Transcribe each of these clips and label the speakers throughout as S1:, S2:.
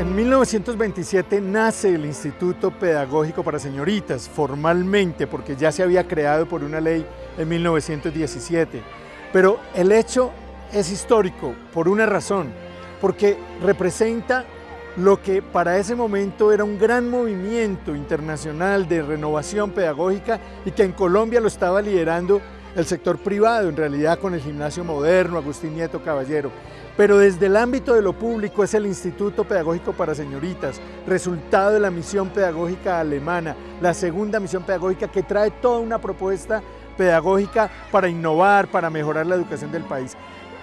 S1: En 1927 nace el Instituto Pedagógico para Señoritas, formalmente, porque ya se había creado por una ley en 1917. Pero el hecho es histórico por una razón, porque representa lo que para ese momento era un gran movimiento internacional de renovación pedagógica y que en Colombia lo estaba liderando el sector privado, en realidad con el gimnasio moderno, Agustín Nieto Caballero pero desde el ámbito de lo público es el Instituto Pedagógico para Señoritas, resultado de la misión pedagógica alemana, la segunda misión pedagógica que trae toda una propuesta pedagógica para innovar, para mejorar la educación del país.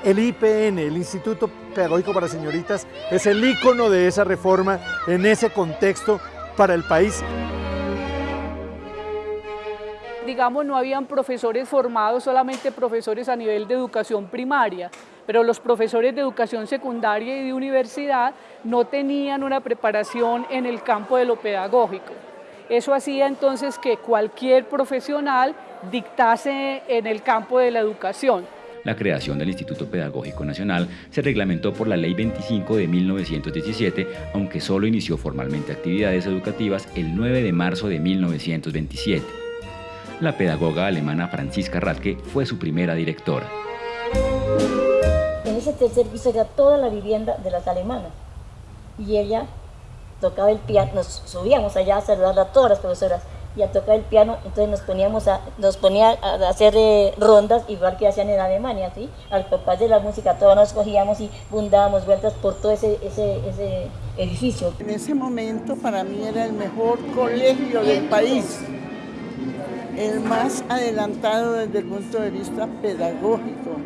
S1: El IPN, el Instituto Pedagógico para Señoritas, es el ícono de esa reforma en ese contexto para el país
S2: digamos, no habían profesores formados, solamente profesores a nivel de educación primaria pero los profesores de educación secundaria y de universidad no tenían una preparación en el campo de lo pedagógico. Eso hacía entonces que cualquier profesional dictase en el campo de la educación.
S3: La creación del Instituto Pedagógico Nacional se reglamentó por la Ley 25 de 1917, aunque solo inició formalmente actividades educativas el 9 de marzo de 1927. La pedagoga alemana Franziska Radke fue su primera directora
S4: ese tercer piso era toda la vivienda de las alemanas. Y ella tocaba el piano, nos subíamos allá a saludar a todas las profesoras y a tocar el piano, entonces nos poníamos a, nos ponía a hacer eh, rondas igual que hacían en Alemania, ¿sí? Al papás de la música todos nos cogíamos y bundábamos vueltas por todo ese, ese, ese edificio.
S5: En ese momento para mí era el mejor colegio del país, el más adelantado desde el punto de vista pedagógico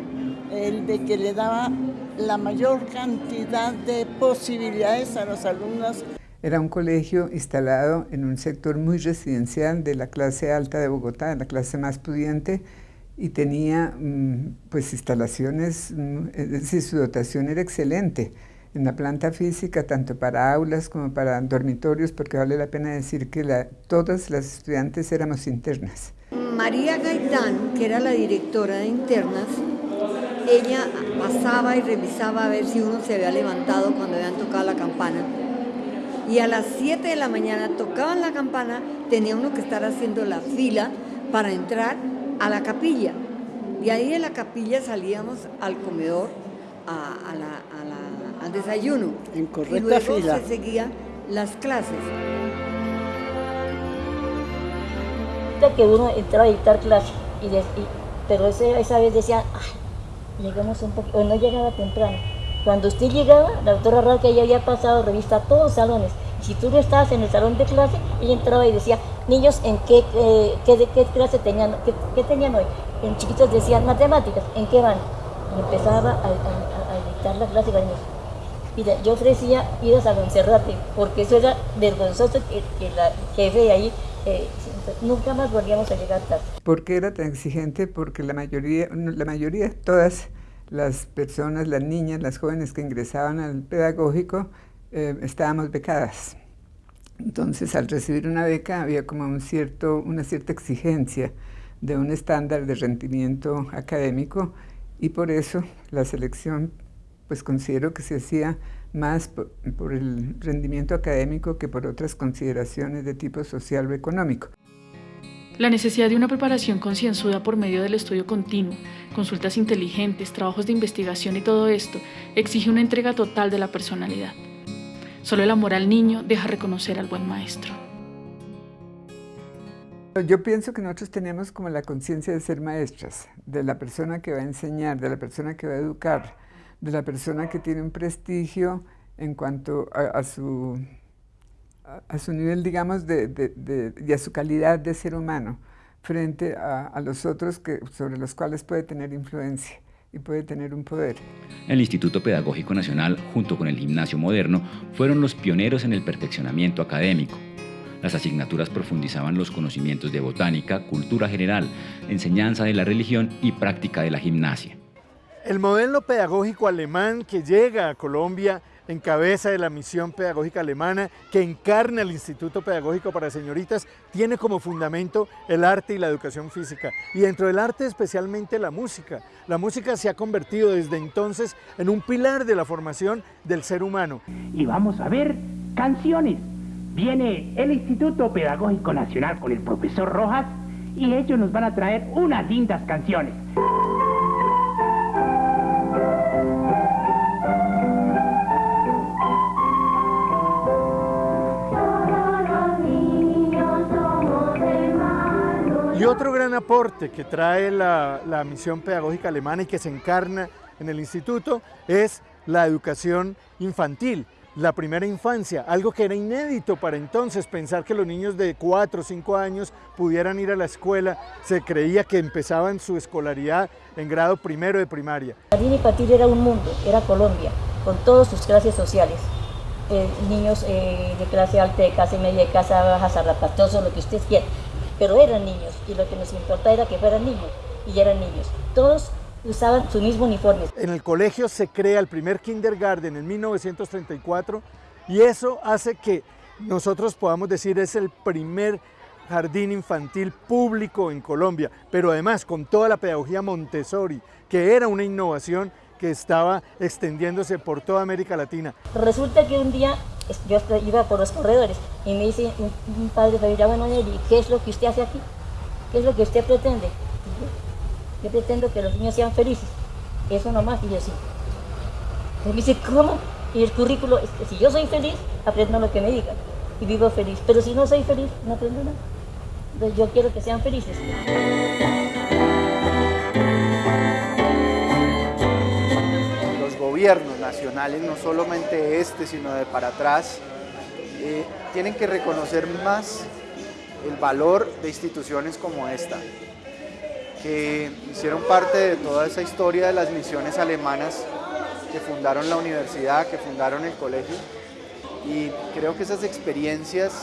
S5: el de que le daba la mayor cantidad de posibilidades a los alumnos.
S6: Era un colegio instalado en un sector muy residencial de la clase alta de Bogotá, la clase más pudiente, y tenía mm, pues instalaciones, mm, es decir, su dotación era excelente en la planta física, tanto para aulas como para dormitorios, porque vale la pena decir que la, todas las estudiantes éramos internas.
S7: María Gaitán, que era la directora de internas, ella pasaba y revisaba a ver si uno se había levantado cuando habían tocado la campana. Y a las 7 de la mañana tocaban la campana, tenía uno que estar haciendo la fila para entrar a la capilla. Y ahí de la capilla salíamos al comedor, al desayuno.
S5: En correcta
S7: y luego
S5: fila.
S7: se seguían las clases.
S4: Que uno entraba a dictar clase, y, pero esa vez decía, llegamos un poco, o no llegaba temprano. Cuando usted llegaba, la doctora Raca ya había pasado revista a todos los salones. Si tú no estabas en el salón de clase, ella entraba y decía, niños, ¿en qué, eh, qué, de qué clase tenían, qué, tenían hoy? En chiquitos decían, matemáticas, ¿en qué van? Y empezaba a, a, dictar la clase niños. Mira, yo ofrecía ir a Monserrate, porque eso era vergonzoso que, que la jefe de ahí eh, nunca más volvíamos a llegar tarde.
S6: ¿Por qué era tan exigente? Porque la mayoría, la mayoría, todas las personas, las niñas, las jóvenes que ingresaban al pedagógico, eh, estábamos becadas. Entonces, al recibir una beca había como un cierto, una cierta exigencia de un estándar de rendimiento académico y por eso la selección, pues considero que se hacía más por, el rendimiento académico que por otras consideraciones de tipo social o económico.
S8: La necesidad de una preparación concienzuda por medio del estudio continuo, consultas inteligentes, trabajos de investigación y todo esto exige una entrega total de la personalidad. Solo el amor al niño deja reconocer al buen maestro.
S6: Yo pienso que nosotros tenemos como la conciencia de ser maestras, de la persona que va a enseñar, de la persona que va a educar, de la persona que tiene un prestigio en cuanto a, su, a, su nivel, digamos, de, y a su calidad de ser humano frente a, los otros que, sobre los cuales puede tener influencia y puede tener un poder.
S3: El Instituto Pedagógico Nacional, junto con el Gimnasio Moderno, fueron los pioneros en el perfeccionamiento académico. Las asignaturas profundizaban los conocimientos de botánica, cultura general, enseñanza de la religión y práctica de la gimnasia.
S1: El modelo pedagógico alemán que llega a Colombia en cabeza de la misión pedagógica alemana que encarna el Instituto Pedagógico para Señoritas, tiene como fundamento el arte y la educación física. Y dentro del arte especialmente la música. La música se ha convertido desde entonces en un pilar de la formación del ser humano.
S9: Y vamos a ver canciones. Viene el Instituto Pedagógico Nacional con el profesor Rojas y ellos nos van a traer unas lindas canciones.
S1: Otro gran aporte que trae la, misión pedagógica alemana y que se encarna en el instituto es la educación infantil, la primera infancia, algo que era inédito para entonces, pensar que los niños de 4 o 5 años pudieran ir a la escuela, se creía que empezaban su escolaridad en grado primero de primaria.
S4: Jardín infantil era un mundo, era Colombia, con todas sus clases sociales. Eh, niños eh, de clase alta, de clase media, de clase baja, zarrapatosos, lo que ustedes quieran pero eran niños y lo que nos importaba era que fueran niños y eran niños. Todos usaban su mismo uniforme.
S1: En el colegio se crea el primer kindergarten en 1934 y eso hace que nosotros podamos decir es el primer jardín infantil público en Colombia, pero además con toda la pedagogía Montessori, que era una innovación que estaba extendiéndose por toda América Latina.
S4: Resulta que un día yo iba por los corredores y me dice un, padre familiar, bueno, ¿qué es lo que usted hace aquí? ¿Qué es lo que usted pretende? Yo, pretendo que los niños sean felices, eso nomás, y yo sí. Me dice, ¿cómo? Y el currículo, es que si yo soy feliz, aprendo lo que me digan y vivo feliz, pero si no soy feliz, no aprendo nada. Entonces yo quiero que sean felices.
S10: Gobiernos nacionales, no solamente este, sino de para atrás, eh, tienen que reconocer más el valor de instituciones como esta, que hicieron parte de toda esa historia de las misiones alemanas que fundaron la universidad, que fundaron el colegio, y creo que esas experiencias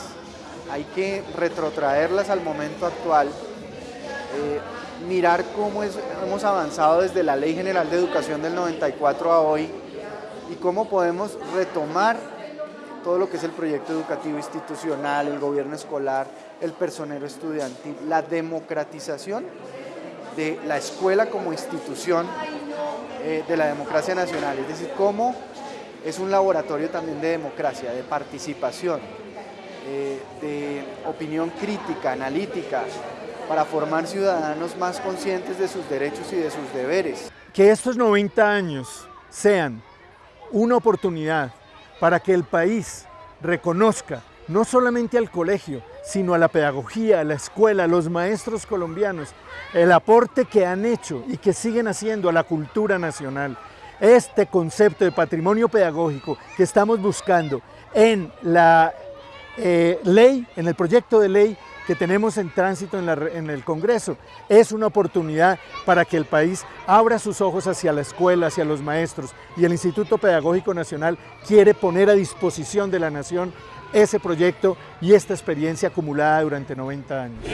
S10: hay que retrotraerlas al momento actual, eh, mirar cómo hemos avanzado desde la Ley General de Educación del 94 a hoy y cómo podemos retomar todo lo que es el proyecto educativo institucional, el gobierno escolar, el personero estudiantil, la democratización de la escuela como institución eh, de la democracia nacional, es decir, cómo es un laboratorio también de democracia, de participación, eh, de opinión crítica, analítica, para formar ciudadanos más conscientes de sus derechos y de sus deberes.
S1: Que estos 90 años sean una oportunidad para que el país reconozca no solamente al colegio, sino a la pedagogía, a la escuela, a los maestros colombianos, el aporte que han hecho y que siguen haciendo a la cultura nacional. Este concepto de patrimonio pedagógico que estamos buscando en la eh, ley, en el proyecto de ley que tenemos en tránsito en, el Congreso. Es una oportunidad para que el país abra sus ojos hacia la escuela, hacia los maestros y el Instituto Pedagógico Nacional quiere poner a disposición de la Nación ese proyecto y esta experiencia acumulada durante 90 años.